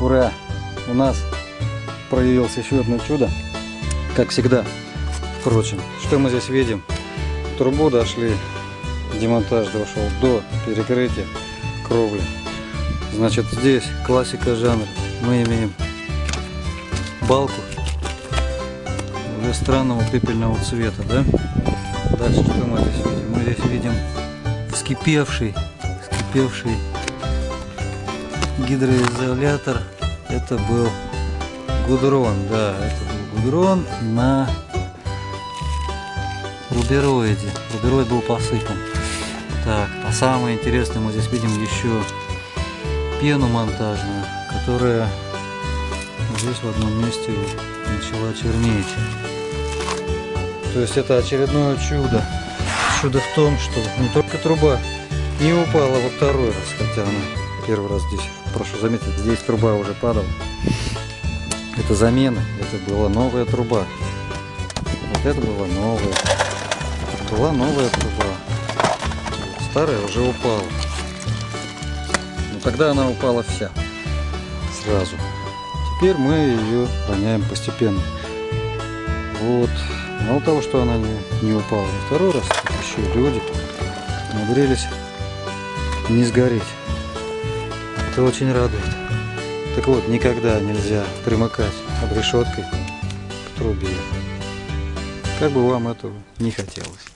Ура! У нас проявилось еще одно чудо. Как всегда. Впрочем, что мы здесь видим? Трубу дошли, демонтаж дошел до перекрытия кровли. Значит, здесь классика жанра. Мы имеем балку уже странного пепельного цвета, да? Дальше что мы здесь видим? Мы здесь видим вскипевший, вскипевший гидроизолятор. Это был гудрон, да, это был гудрон на рубероиде. Рубероид был посыпан. Так, а самое интересное, мы здесь видим еще пену монтажную, которая здесь в одном месте начала чернеть. То есть это очередное чудо. Чудо в том, что не только труба не упала во второй раз, хотя она первый раз здесь, прошу заметить, здесь труба уже падала. Это замена, это была новая труба. Вот это была новая. Была новая труба. Старая уже упала. Но тогда она упала вся. Сразу. Теперь мы ее роняем постепенно. Вот. Мало того, что она не, не упала во второй раз, еще люди умудрились не сгореть. Это очень радует. Так вот, никогда нельзя примыкать обрешеткой к трубе. Как бы вам этого не хотелось.